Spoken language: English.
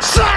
So